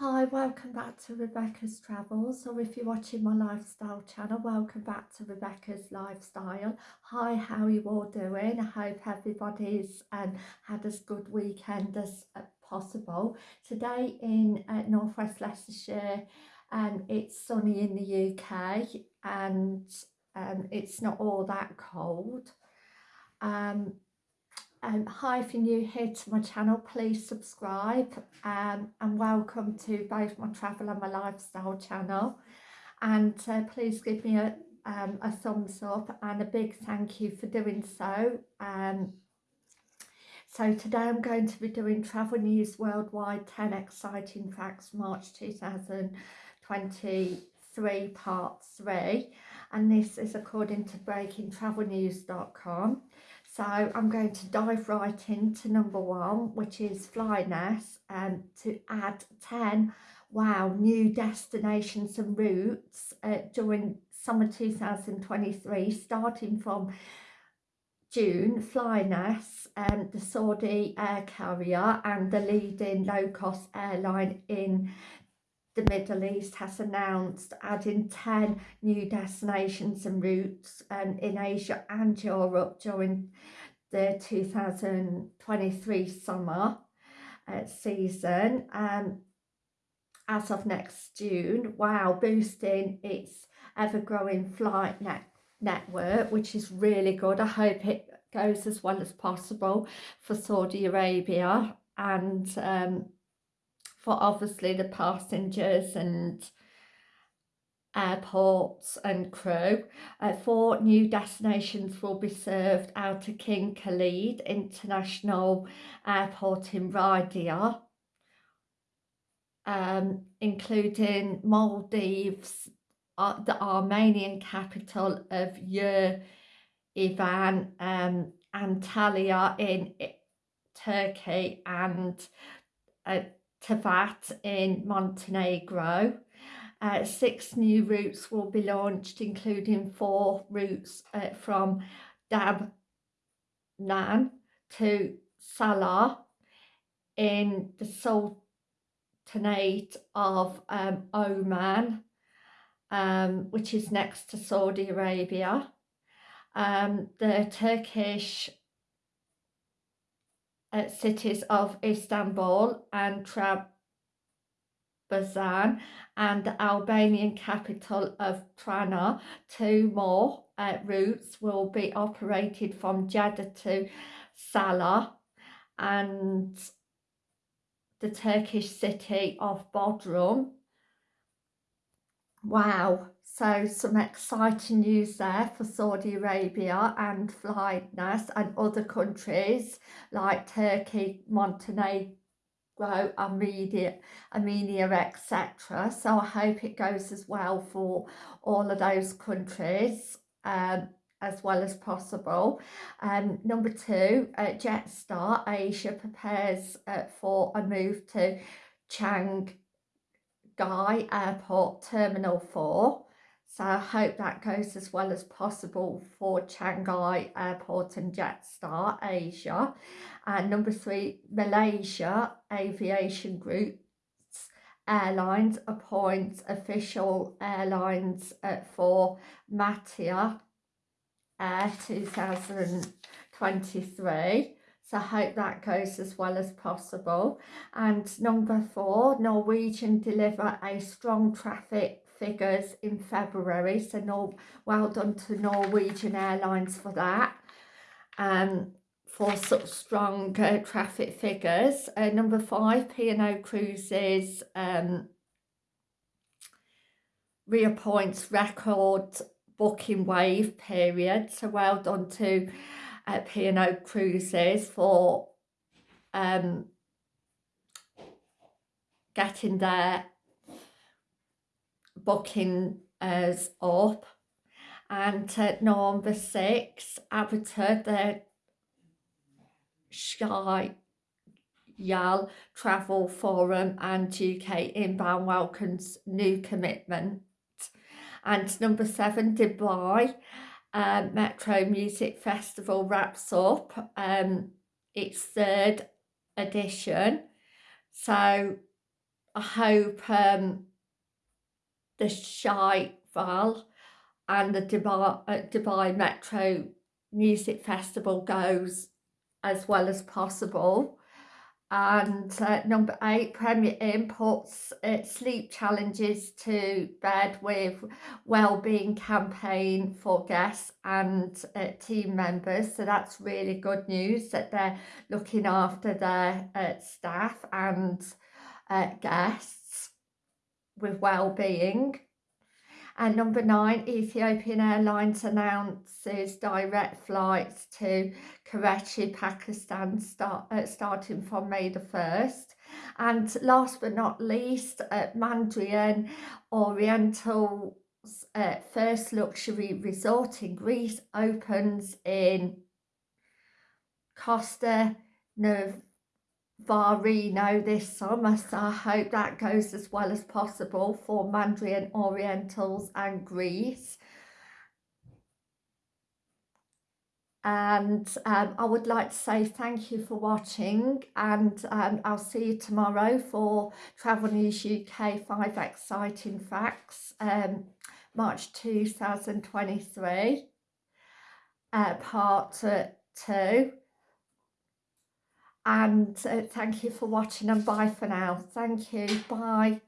Hi, welcome back to Rebecca's Travels, or if you're watching my lifestyle channel, welcome back to Rebecca's Lifestyle. Hi, how are you all doing? I hope everybody's um, had as good weekend as uh, possible. Today in uh, Northwest Leicestershire, um, it's sunny in the UK and um, it's not all that cold. Um, um, hi, if you're new here to my channel, please subscribe um, and welcome to both my travel and my lifestyle channel. And uh, please give me a, um, a thumbs up and a big thank you for doing so. Um, so today I'm going to be doing Travel News Worldwide 10 Exciting Facts March 2023 Part 3 and this is according to breakingtravelnews.com. So I'm going to dive right into number one, which is Flynas, um, to add 10, wow, new destinations and routes uh, during summer 2023, starting from June, Flynas, um, the Saudi air carrier and the leading low-cost airline in the Middle East has announced adding 10 new destinations and routes um, in Asia and Europe during the 2023 summer uh, season um, as of next June. Wow, boosting its ever-growing flight net network, which is really good. I hope it goes as well as possible for Saudi Arabia and um, for obviously the passengers and airports and crew. Uh, four new destinations will be served out of King Khalid International Airport in Riyadh, um, including Maldives, uh, the Armenian capital of Yerevan, um, Antalya in Turkey and uh, Tivat in Montenegro. Uh, six new routes will be launched, including four routes uh, from Dammam to Salah in the Sultanate of um, Oman, um, which is next to Saudi Arabia. Um, the Turkish uh, cities of Istanbul and Trabzon and the Albanian capital of Tirana. Two more uh, routes will be operated from Jeddah to Salah and the Turkish city of Bodrum. Wow, so some exciting news there for Saudi Arabia and Flynas and other countries like Turkey, Montenegro, Armenia, Armenia etc. So I hope it goes as well for all of those countries um, as well as possible. Um, number two, uh, Jetstar Asia prepares uh, for a move to Chiang Gai Airport Terminal 4 so I hope that goes as well as possible for Shanghai Airport and Jetstar Asia. And number three, Malaysia Aviation Group Airlines appoints official airlines uh, for MATTA Fair 2023. So I hope that goes as well as possible. And number four, Norwegian deliver a strong traffic figures in February. So no, well done to Norwegian Airlines for that. Um, for such strong uh, traffic figures. Uh, number five, P&O Cruises um, reappoints record booking wave period. So well done to P&O Cruises for um, getting their booking us up. And uh, number six Avatar the Shy Yal Travel Forum and UK Inbound welcomes new commitment. And number seven Dubai uh, Metro Music Festival wraps up um, its third edition so I hope um, the Shy and the Dubai, uh, Dubai Metro Music Festival goes as well as possible. And uh, number eight, Premier puts uh, sleep challenges to bed with well-being campaign for guests and uh, team members. So that's really good news that they're looking after their uh, staff and uh, guests with well-being. And number nine, Ethiopian Airlines announces direct flights to Karachi, Pakistan, start, uh, starting from May the 1st. And last but not least, uh, Mandarin Oriental's uh, first luxury resort in Greece opens in Costa Nerv Varino this summer so I hope that goes as well as possible for Mandarin Orientals and Greece. And um, I would like to say thank you for watching and um, I'll see you tomorrow for Travel News UK 5 Exciting Facts um, March 2023 uh, part uh, 2 and uh, thank you for watching and bye for now. Thank you. Bye